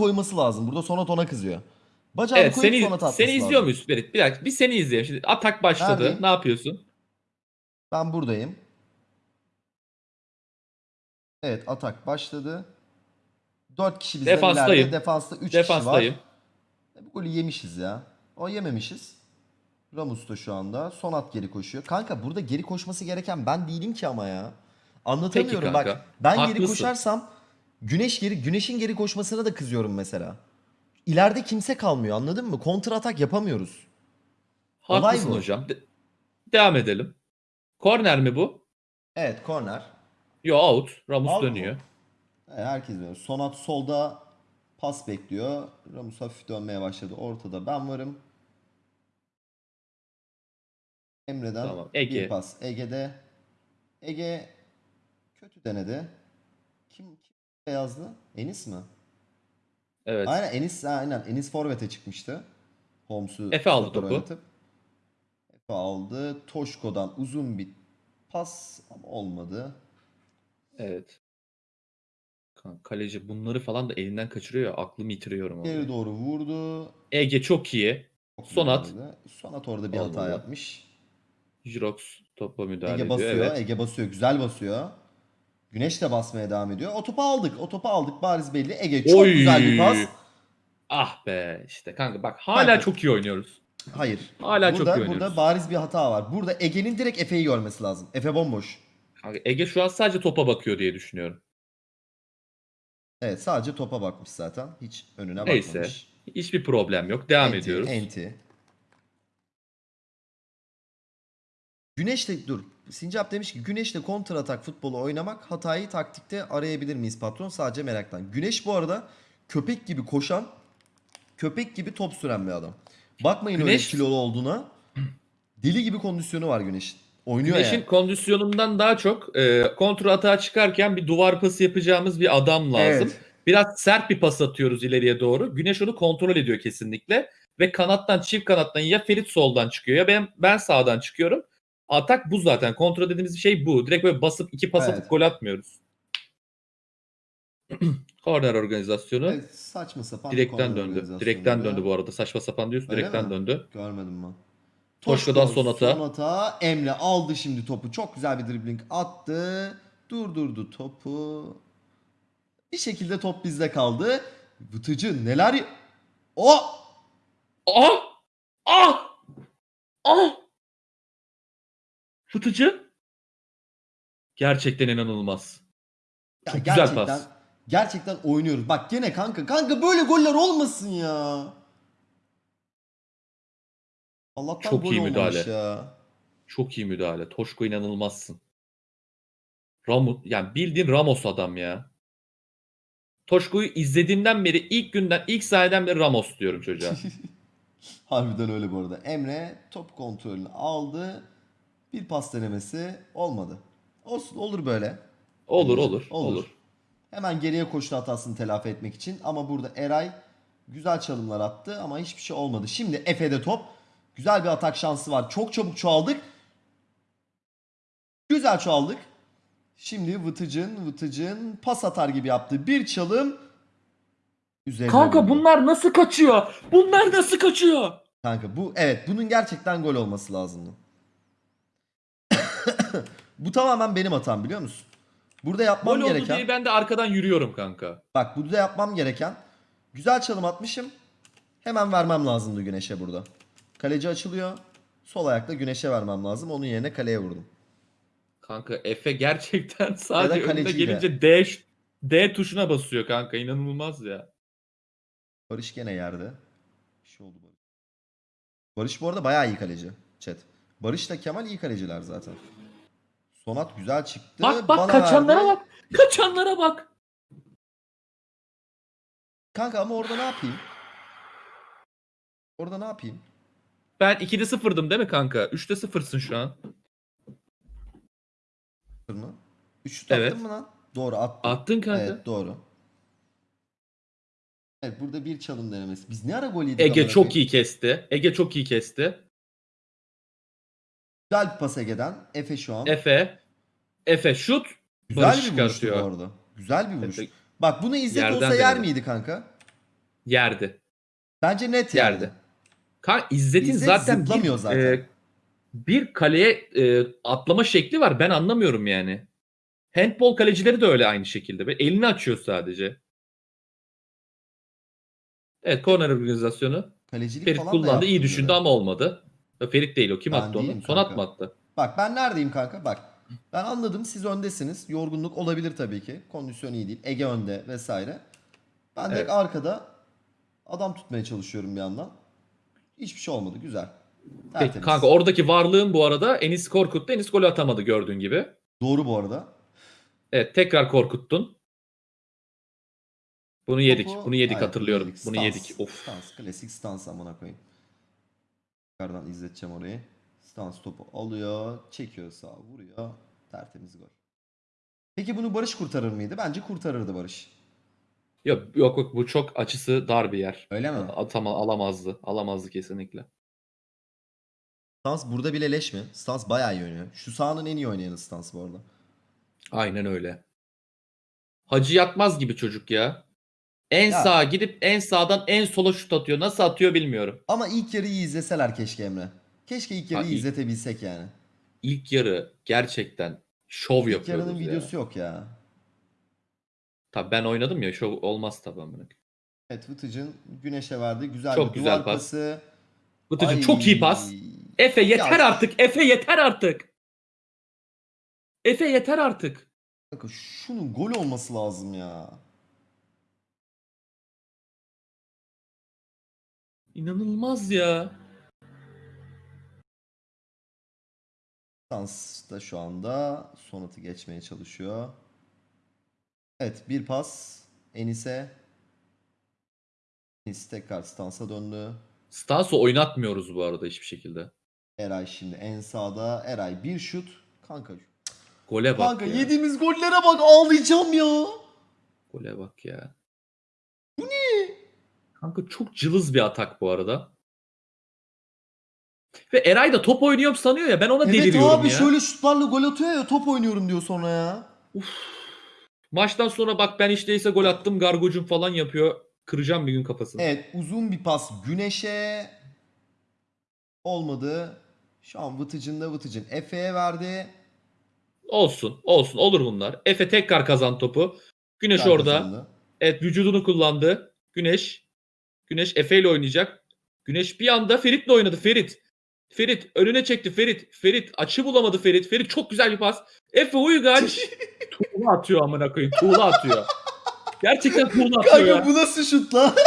koyması lazım. Burada Sonat ona kızıyor. Bacağını Evet koyup seni, Sonat atması seni izliyor muyuz Ferit? Bir dakika bir seni izleyelim. Şimdi atak başladı. Neredeyim? Ne yapıyorsun? Ben buradayım. Evet atak başladı. 4 kişi bizden Defanstayım. ileride. Defansta 3 kişi var. Defanstayım. E, Bu golü yemişiz ya. O yememişiz. Ramus da şu anda. Sonat geri koşuyor. Kanka burada geri koşması gereken ben değilim ki ama ya. Anlatamıyorum kanka. bak. Ben geri Haklısın. koşarsam güneş geri güneşin geri koşmasına da kızıyorum mesela. İleride kimse kalmıyor anladın mı? Kontra atak yapamıyoruz. Olay Haklısın bu. hocam. De- devam edelim. Korner mi bu? Evet korner. Yo out. Ramus Out mu? dönüyor. Evet, herkes biliyor. Sonat solda pas bekliyor. Ramus hafif dönmeye başladı. Ortada ben varım. Emre'den Tamam, Ege. bir pas. Ege'de. Ege kötü denedi. Yazdı? Enis mi? Evet. Aynen Enis aynen Enis forvete çıkmıştı. Holmes'u Efe aldı topu. oynatıp. Efe aldı. Toşko'dan uzun bir pas ama olmadı. Evet. Kaleci bunları falan da elinden kaçırıyor. Aklımı yitiriyorum. Geri doğru vurdu. Ege çok iyi. Çok Sonat. güzeldi. Sonat orada bir hata Olmadı. yapmış. Jirox topa müdahale Ege ediyor. basıyor. Evet. Ege basıyor. Güzel basıyor. Güneş de basmaya devam ediyor. O topu aldık. O topu aldık. Bariz belli. Ege çok Oy! güzel bir pas. Ah be işte kanka bak hala Kanka. çok iyi oynuyoruz. Hayır. Hala çok burada, iyi oynuyoruz. Burada bariz bir hata var. Burada Ege'nin direkt Efe'yi görmesi lazım. Efe bomboş. Kanka Ege şu an sadece topa bakıyor diye düşünüyorum. Evet sadece topa bakmış zaten. Hiç önüne Neyse. bakmamış. Hiçbir problem yok. Devam Enti, ediyoruz. Enti. Güneşle dur. Sincap demiş ki Güneşle kontra atak futbolu oynamak hatayı taktikte arayabilir miyiz patron? Sadece meraktan. Güneş bu arada köpek gibi koşan, köpek gibi top süren bir adam. Bakmayın öyle Güneş- kilolu olduğuna. Deli gibi kondisyonu var Güneş'in. Oynuyor Güneş'in yani. kondisyonundan daha çok e, kontra atağa çıkarken bir duvar pası yapacağımız bir adam lazım. Evet. Biraz sert bir pas atıyoruz ileriye doğru. Güneş onu kontrol ediyor kesinlikle. Ve kanattan çift kanattan ya Ferit soldan çıkıyor ya ben ben sağdan çıkıyorum. Atak bu zaten. Kontrol dediğimiz şey bu. Direkt böyle basıp iki pas Evet. atıp gol atmıyoruz. Korner organizasyonu. Evet, saçma sapan Direkten döndü. Direkten döndü bu arada. Saçma sapan diyorsun. Öyle Direkten mi? döndü. Görmedim ben. Toşko'dan Toşko, Sonat'a. Sonat'a. Emre aldı şimdi topu. Çok güzel bir dribbling attı. Durdurdu topu. Bir şekilde top bizde kaldı. Vıtıcı neler... O! Ah! Ah! Ah! Fıtıcı. Gerçekten inanılmaz. Ya Çok güzel gerçekten, pas. Gerçekten oynuyoruz. Bak gene kanka. Kanka böyle goller olmasın ya. Allah'tan Çok gol iyi müdahale. ya. Çok iyi müdahale. Toşko inanılmazsın. Ramos yani bildiğin Ramos adam ya. Toşko'yu izlediğimden beri ilk günden ilk sahneden beri Ramos diyorum çocuğa. Harbiden öyle bu arada. Emre top kontrolünü aldı. Bir pas denemesi olmadı. Olsun olur böyle. Olur Olur, olur olur. Hemen geriye koştu hatasını telafi etmek için. Ama burada Eray güzel çalımlar attı ama hiçbir şey olmadı. Şimdi Efe'de top. Güzel bir atak şansı var. Çok çabuk çoğaldık. Güzel çoğaldık. Şimdi Vıtıcın, Vıtıcın pas atar gibi yaptı. Bir çalım. Üzerine Kanka vurdu. bunlar nasıl kaçıyor? Bunlar nasıl kaçıyor? Kanka bu evet bunun gerçekten gol olması lazımdı. Bu tamamen benim hatam biliyor musun? Burada yapmam Gol gereken diye ben de arkadan yürüyorum kanka. bak burada yapmam gereken güzel çalım atmışım. Hemen vermem lazımdı güneşe burada. Kaleci açılıyor. Sol ayakla güneşe vermem lazım. Onun yerine kaleye vurdum. Kanka Efe gerçekten sadece önüne gelince D, D tuşuna basıyor kanka. inanılmaz ya. Barış gene yerde. Bir şey oldu Barış. Barış bu arada bayağı iyi kaleci. Chat. Barış da Kemal iyi kaleciler zaten. Sonat güzel çıktı. Bak bak Bana kaçanlara verdi. bak. Kaçanlara bak. Kanka ama orada ne yapayım? Orada ne yapayım? Ben 2'de 0'dım değil mi kanka? 3'te 0'sın şu an. Sıfır mı? Üç şut attın Evet. mı lan? Doğru attım. Attın kanka. Evet doğru. Evet burada bir çalım denemesi. Biz ne ara gol yedik? Ege çok iyi kesti. Ege çok iyi kesti. Güzel bir pas Ege'den. Efe şu an. Efe. Efe şut. Güzel Barış bir vuruştu bu çıkartıyor. arada. Güzel bir vuruş. Efe- Bak bunu İzzet Yerden olsa yer denedi. miydi kanka? Yerdi. Bence net Yerdi. yerdi. Kan İzzet'in İzzet zaten zıplamıyor bir, zaten. e, bir kaleye e, atlama şekli var. Ben anlamıyorum yani. Handball kalecileri de öyle aynı şekilde. Böyle elini açıyor sadece. Evet korner organizasyonu. Kalecilik Ferit falan da kullandı. iyi düşündü ama olmadı. Ferit değil o. Kim Ben attı onu? değilim Sonat kanka. mı attı? Bak ben neredeyim kanka? Bak. Ben anladım siz öndesiniz. Yorgunluk olabilir tabii ki. Kondisyon iyi değil. Ege önde vesaire. Ben Evet. arkada adam tutmaya çalışıyorum bir yandan. Hiçbir şey olmadı. Güzel. Peki Tertemiz. kanka oradaki varlığın bu arada Enis Korkut'tu. Enis golü atamadı gördüğün gibi. Doğru bu arada. Evet tekrar korkuttun. Bunu yedik. Topu- Bunu yedik Aynen, hatırlıyorum. yedik. Bunu Stans. yedik. Of. Stans. Klasik stans amına koyayım. Yukarıdan izleteceğim orayı. Stans topu alıyor. Çekiyor sağa. Vuruyor. Tertemiz gol. Peki bunu Barış kurtarır mıydı? Bence kurtarırdı Barış. Yok yok yok bu çok açısı dar bir yer. Öyle mi? Atama alamazdı. Alamazdı kesinlikle. Stans burada bile leş mi? Stans bayağı iyi oynuyor. Şu sahanın en iyi oynayanı Stans bu arada. Aynen öyle. Hacı yatmaz gibi çocuk ya. En Ya. sağa gidip en sağdan en sola şut atıyor. Nasıl atıyor bilmiyorum. Ama ilk yarıyı izleseler keşke Emre. Keşke ilk yarıyı Ha, ilk- izletebilsek yani. İlk yarı gerçekten şov İlk yapıyoruz yarının ya. videosu yok ya. Tabii ben oynadım ya şov olmaz tabii amına. koyayım. Evet Vıtıcın Güneş'e verdi. Güzel Çok bir güzel duvar pas. pası. Vıtıcın Ay. çok iyi pas. Efe yeter Ya- artık. Efe yeter artık. Efe yeter artık. Kanka şunun gol olması lazım ya. İnanılmaz ya. Stans da şu anda Sonat'ı geçmeye çalışıyor. Evet bir pas Enis'e. Enis tekrar Stans'a döndü. Stans'ı oynatmıyoruz bu arada hiçbir şekilde. Eray şimdi en sağda. Eray bir şut. Kanka Gole bak Kanka ya. yediğimiz gollere bak ağlayacağım ya. Gole bak ya. Bu ne? Kanka çok cılız bir atak bu arada. Ve Eray da top oynuyorum sanıyor ya ben ona Evet deliriyorum abi ya. şöyle şutlarla gol atıyor ya top oynuyorum diyor sonra ya. Maçtan sonra bak ben işteyse gol attım gargocum falan yapıyor. Kıracağım bir gün kafasını. Evet uzun bir pas Güneş'e. Olmadı. Şu an Vıtıcın'da Vıtıcın Efe'ye verdi. Olsun olsun olur bunlar. Efe tekrar kazan topu. Güneş Güzel orada. kazandı. Evet vücudunu kullandı. Güneş. Güneş Efe ile oynayacak. Güneş bir anda Ferit'le oynadı. Ferit. Ferit önüne çekti Ferit. Ferit açı bulamadı Ferit. Ferit çok güzel bir pas. Efe Uygaç tuğla atıyor amına koyayım. Tuğla atıyor. Gerçekten tuğla atıyor Kanka ya. bu nasıl şut lan?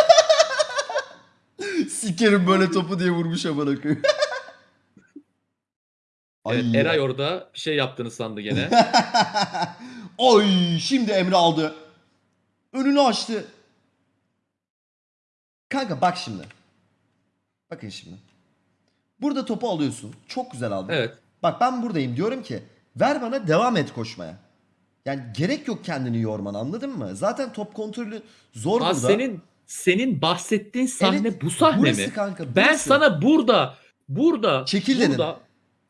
Sikerim böyle topu diye vurmuş amına koyayım. Evet, Ay. Eray orada bir şey yaptığını sandı gene. Oy şimdi Emre aldı. Önünü açtı. Kanka bak şimdi. Bakın şimdi. Burada topu alıyorsun. Çok güzel aldın. Evet. Bak ben buradayım diyorum ki ver bana devam et koşmaya. Yani gerek yok kendini yorman anladın mı? Zaten top kontrolü zor Ha, burada. senin senin bahsettiğin sahne Evet, bu sahne burası mi? kanka, Ben sana burada burada Çekil dedim. burada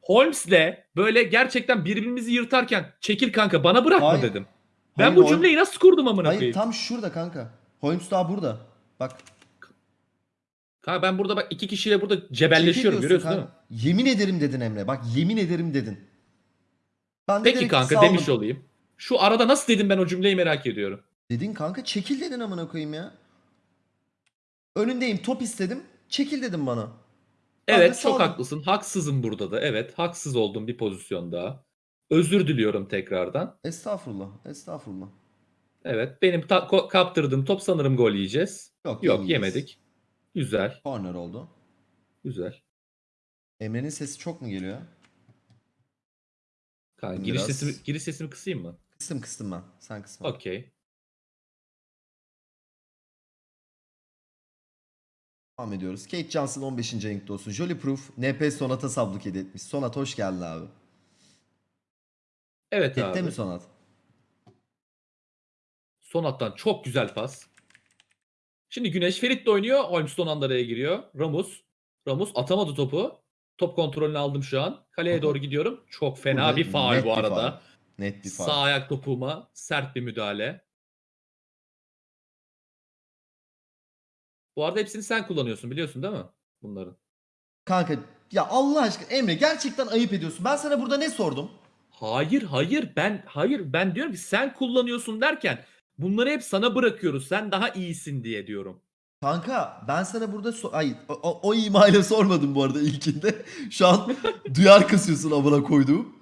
Holmes'le böyle gerçekten birbirimizi yırtarken çekil kanka bana bırakma Hayır. dedim. Ben Hayır, bu cümleyi nasıl kurdum amına Hayır koyayım? tam şurada kanka. Holmes daha burada. Bak. Kanka ben burada bak iki kişiyle burada cebelleşiyorum görüyorsun değil mi? Yemin ederim dedin Emre. Bak yemin ederim dedin. Ben de Peki kanka saldım. demiş olayım. Şu arada nasıl dedim ben o cümleyi merak ediyorum. Dedin kanka çekil dedin amına koyayım ya. Önündeyim top istedim. Çekil dedim bana. Ben de Evet çok saldım. haklısın. Haksızım burada da. Evet haksız oldum bir pozisyonda. Özür diliyorum tekrardan. Estağfurullah. Estağfurullah. Evet benim ta- ko- kaptırdığım top sanırım gol yiyeceğiz. Yok, Yok yemedik. Güzel. Corner oldu. Güzel. Emre'nin sesi çok mu geliyor? Kanka, Biraz. giriş sesimi giriş sesimi kısayım mı? Kıstım kıstım ben. Sen kısma. Okey. Devam ediyoruz. Kate Johnson 15. ayınkta olsun. Jolly Proof NP Sonat'a sabluk etmiş. Sonat hoş geldin abi. Evet Chatte abi. mi Sonat? Son hattan çok güzel pas. Şimdi Güneş Ferit de oynuyor. Holmes son anda araya giriyor. Ramus. Ramus atamadı topu. Top kontrolünü aldım şu an. Kaleye doğru gidiyorum. Çok fena Burada bir faul bu arada. Net bir faul. Sağ ayak topuğuma sert bir müdahale. Bu arada hepsini sen kullanıyorsun biliyorsun değil mi? Bunların. Kanka ya Allah aşkına Emre gerçekten ayıp ediyorsun. Ben sana burada ne sordum? Hayır hayır ben hayır ben diyorum ki sen kullanıyorsun derken bunları hep sana bırakıyoruz. Sen daha iyisin diye diyorum. Kanka ben sana burada so- Ay, o, o, o imayla sormadım bu arada ilkinde. Şu an duyar kasıyorsun amına koyduğum.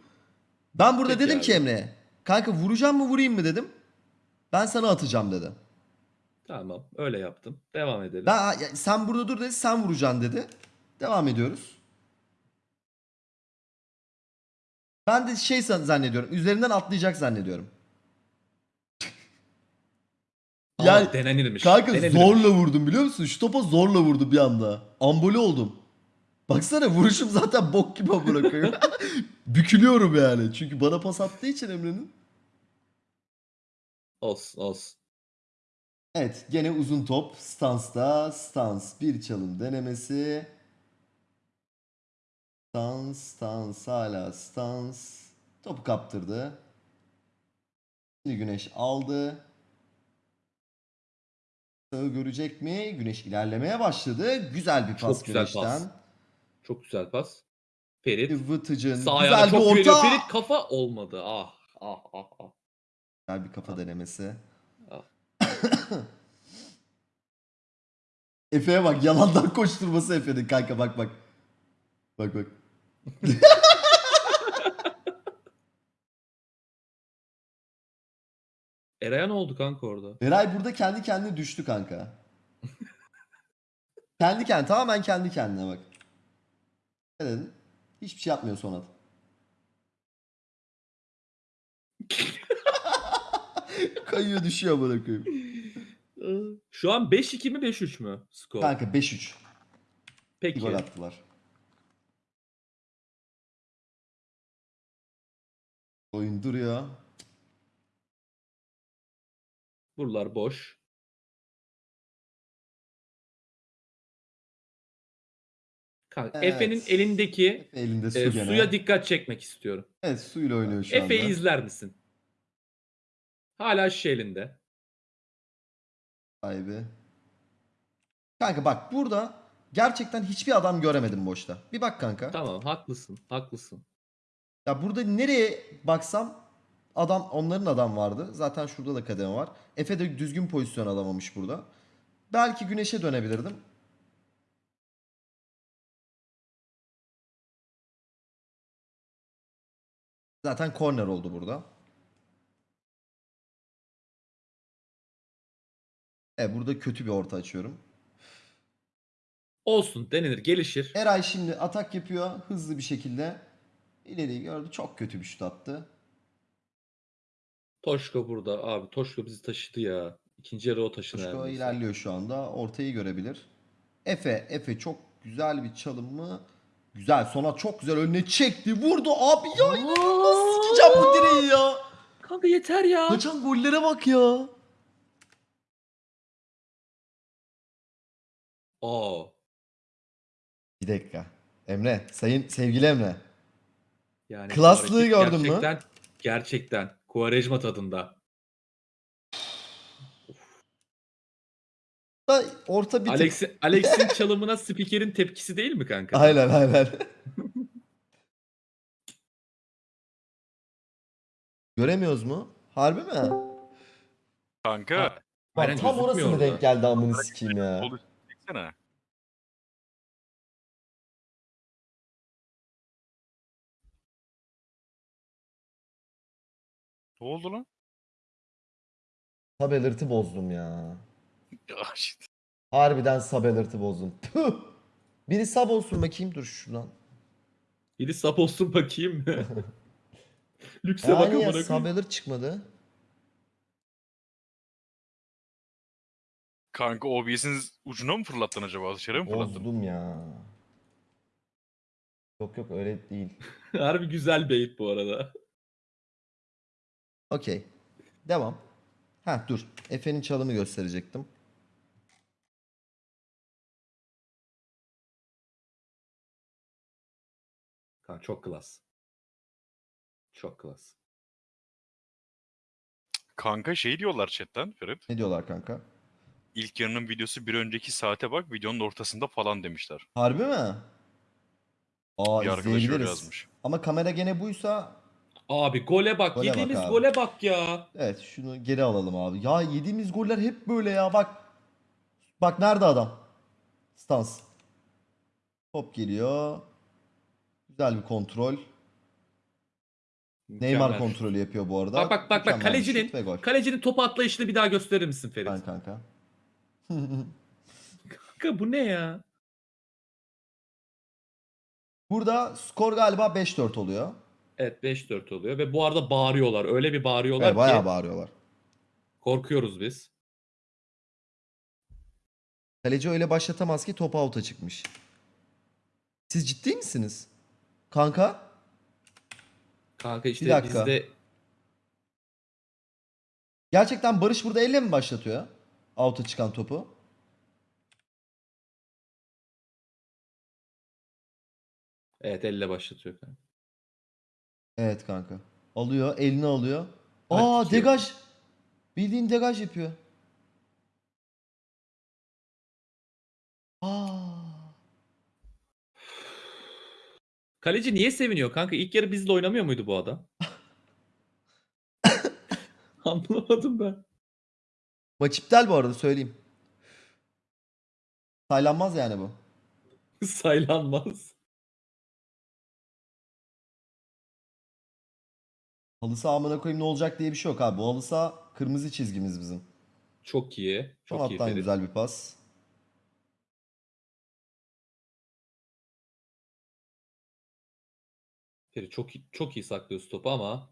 Ben burada Peki dedim abi. ki Emre'ye. Kanka vuracağım mı vurayım mı dedim. Ben sana atacağım dedi. Tamam öyle yaptım. Devam edelim. Ben ya, sen burada dur dedi sen vuracaksın dedi. Devam ediyoruz. Ben de şey zannediyorum. Üzerinden atlayacak zannediyorum. Aa, yani denenirmiş. Kanka denenirmiş. zorla vurdum biliyor musun? Şu topa zorla vurdum bir anda. Amboli oldum. Baksana vuruşum zaten bok gibi koyayım. Bükülüyorum yani. Çünkü bana pas attığı için Emre'nin. Olsun olsun. Evet gene uzun top. Stansta. Stans bir çalım denemesi. Stans. Stans hala stans. Topu kaptırdı. Şimdi Güneş aldı. Sağı görecek mi? Güneş ilerlemeye başladı. Güzel bir pas Çok güzel pas. Güneş'ten. Çok güzel pas. Ferit. Vıtıcın. Sağ ayağına Güzel bir çok orta. Ferit kafa olmadı. Ah ah ah ah. Güzel bir kafa denemesi. Ah. Efe'ye bak yalandan koşturması Efe'nin kanka bak bak. Bak bak. Eray'a ne oldu kanka orada? Eray burada kendi kendine düştü kanka. kendi kendine tamamen kendi kendine bak. Ne dedin? Hiçbir şey yapmıyor Sonat. Kayıyor düşüyor bana koyayım. Şu an 5-2 mi 5-3 mü skor? Kanka 5-3. Peki. Gol attılar. Oyun duruyor. Buralar boş. Kanka Evet. Efe'nin elindeki Elinde su e, gene. suya dikkat çekmek istiyorum. Evet suyla oynuyor şu Efe'yi anda. izler misin? Hala şişe elinde. Sahibi. Kanka bak burada gerçekten hiçbir adam göremedim boşta. Bir bak kanka. Tamam haklısın haklısın. Ya burada nereye baksam adam onların adam vardı. Zaten şurada da kademe var. Efe de düzgün pozisyon alamamış burada. Belki güneşe dönebilirdim. Zaten korner oldu burada. Evet burada kötü bir orta açıyorum. Olsun denenir gelişir. Eray şimdi atak yapıyor hızlı bir şekilde. İleriyi gördü. Çok kötü bir şut attı. Toşko burada abi. Toşko bizi taşıdı ya. İkinci yarı o taşıdı. Kuşko neredeyse. ilerliyor şu anda. Ortayı görebilir. Efe. Efe çok güzel bir çalım mı? Güzel. Sona çok güzel önüne çekti. Vurdu abi ya. Nasıl sıkacağım bu direği ya? Kanka yeter ya. Kaçan gollere bak ya. Aa. Bir dakika. Emre. Sayın sevgili Emre. Yani bu Klaslığı hareket gördün mü? gerçekten, Gerçekten. Kuvarejma tadında. Da Orta bir tık. Alex'in Alex'in çalımına spikerin tepkisi değil mi kanka? Aynen aynen. Göremiyoruz mu? Harbi mi? Kanka. Ha, Bak, Aynen tam orası mı orada. denk geldi amını sikeyim ya. Çeksene. Ne oldu lan? Sub alert'ı bozdum ya. Ya işte. Harbiden sub alert'ı bozdum. Tüh! Biri sub olsun bakayım dur şuradan. Biri sap olsun bakayım? Lükse bak Yani ya amına sub alert çıkmadı. Kanka OBS'in ucuna mı fırlattın acaba? Dışarı mı fırlattın? Bozdum ya. Yok yok öyle değil. Harbi güzel bait bu arada. Okey. Devam. Ha dur. Efe'nin çalımı gösterecektim. Kanka çok klas. Çok klas. Kanka şey diyorlar chatten Ferit. Ne diyorlar kanka? ilk yarının videosu bir önceki saate bak videonun ortasında falan demişler. Harbi mi? Aa bir arkadaş öyle izleyebiliriz. yazmış. Ama kamera gene buysa Abi gole bak. Gole bak Yediğimiz abi. gole bak ya. evet şunu geri alalım abi. Ya yediğimiz goller hep böyle ya bak. Bak nerede adam? Stans. Top geliyor. Güzel bir kontrol. Neymar Mükemmel. kontrolü yapıyor bu arada. Bak bak bak bak Mükemmel bir kalecinin şut ve gol. kalecinin topu atlayışını bir daha gösterir misin Ferit? Ben kanka. Kanka bu ne ya? Burada skor galiba 5-4 oluyor. Evet 5-4 oluyor ve bu arada bağırıyorlar. Öyle bir bağırıyorlar Evet, bayağı ki bağırıyorlar. korkuyoruz biz. Kaleci öyle başlatamaz ki top out'a çıkmış. Siz ciddi misiniz? Kanka? Kanka işte dakika. bizde Gerçekten Barış burada elle mi başlatıyor? Out'a çıkan topu. evet elle başlatıyor kanka. Evet kanka. Alıyor, elini alıyor. Evet, Aa tutuyor. degaj. Bildiğin degaj yapıyor. Aa. Kaleci niye seviniyor kanka? İlk yarı bizle oynamıyor muydu bu adam? Anlamadım ben. Maç iptal bu arada söyleyeyim. Saylanmaz yani bu. Saylanmaz. Halı saha amına koyayım ne olacak diye bir şey yok abi. Bu halı saha kırmızı çizgimiz bizim. Çok iyi. Çok iyi Sonattan Ferit. güzel bir pas. Ferit çok iyi- çok iyi saklıyorsun topu ama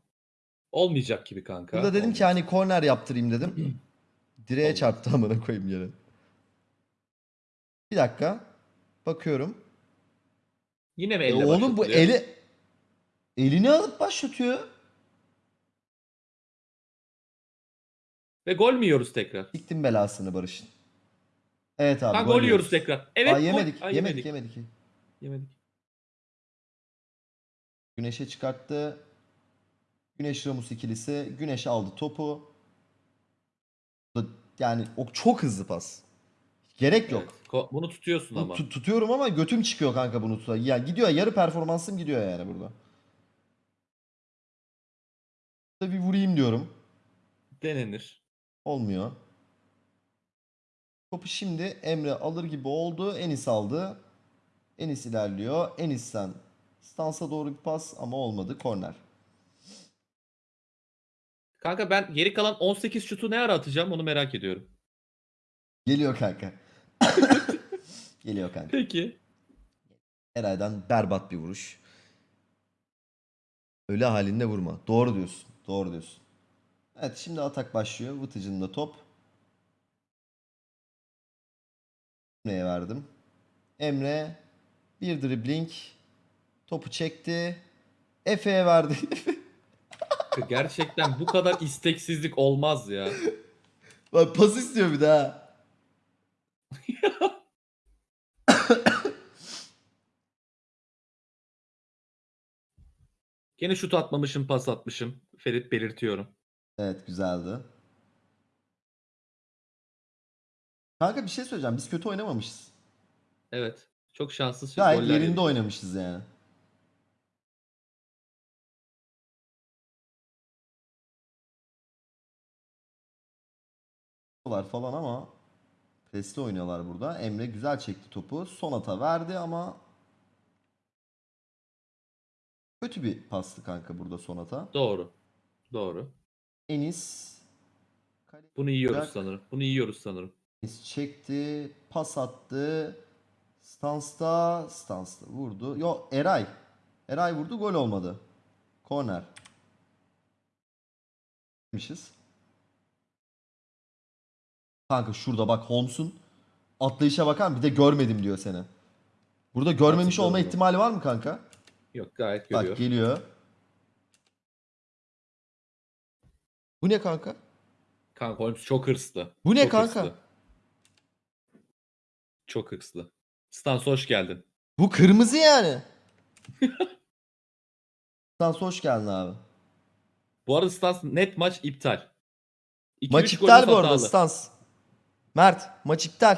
olmayacak gibi kanka. Burada dedim ki Olmayacak. hani korner yaptırayım dedim. Direğe Olmaz. çarptı amına koyayım yere. Bir dakika. Bakıyorum. Yine mi E elle oğlum bu başlatılıyor? eli elini alıp başlatıyor. Ve gol mü yiyoruz tekrar? Siktim belasını Barış'ın. Evet abi. Ha, gol gol yiyoruz tekrar. Evet. Aa, gol- yemedik, Aa, yemedik, yemedik, Yemedik. Güneşe çıkarttı. Güneş Ramus ikilisi. Güneş aldı topu. Yani o çok hızlı pas. Gerek yok. Evet. Bunu tutuyorsun Bu ama. tut- tutuyorum ama götüm çıkıyor kanka bunu tutar. Ya gidiyor yarı performansım gidiyor yani burada. Burada bir vurayım diyorum. Denenir. Olmuyor. Topu şimdi Emre alır gibi oldu. Enis aldı. Enis ilerliyor. Enis'ten stansa doğru bir pas ama olmadı. Korner. Kanka ben geri kalan 18 şutu ne ara atacağım onu merak ediyorum. Geliyor kanka. Geliyor kanka. Peki. Eray'dan berbat bir vuruş. Öyle halinde vurma. Doğru diyorsun. Doğru diyorsun. Evet şimdi atak başlıyor. Vıtıcın da top. Emre'ye verdim. Emre bir dribbling. Topu çekti. Efe'ye verdi. Gerçekten bu kadar isteksizlik olmaz ya. Bak pas istiyor bir daha. Gene şut atmamışım, pas atmışım. Ferit belirtiyorum. Evet güzeldi. Kanka bir şey söyleyeceğim. Biz kötü oynamamışız. Evet. Çok şanssız Gayet goller yerinde yedik. oynamışız yani. falan ama presli oynuyorlar burada. Emre güzel çekti topu. Sonata verdi ama kötü bir pastı kanka burada Sonata. Doğru. Doğru. Enis Bunu yiyoruz Bırak. sanırım. Bunu yiyoruz sanırım. Enis çekti, pas attı. Stansta, Stansta vurdu. Yo Eray. Eray vurdu, gol olmadı. Korner. Demişiz. Kanka şurada bak Holmes'un atlayışa bakar Bir de görmedim diyor seni. Burada görmemiş olma ihtimali var mı kanka? Yok gayet Bak görüyor. geliyor. Bu ne kanka? Kanka Holmes çok hırslı. Bu ne Çok kanka? hırslı. Çok hırslı. Stans hoş geldin. Bu kırmızı yani. Stans hoş geldin abi. Bu arada Stans net maç iptal. İki, Maç iptal bu arada hatalı. Stans. Mert maç iptal.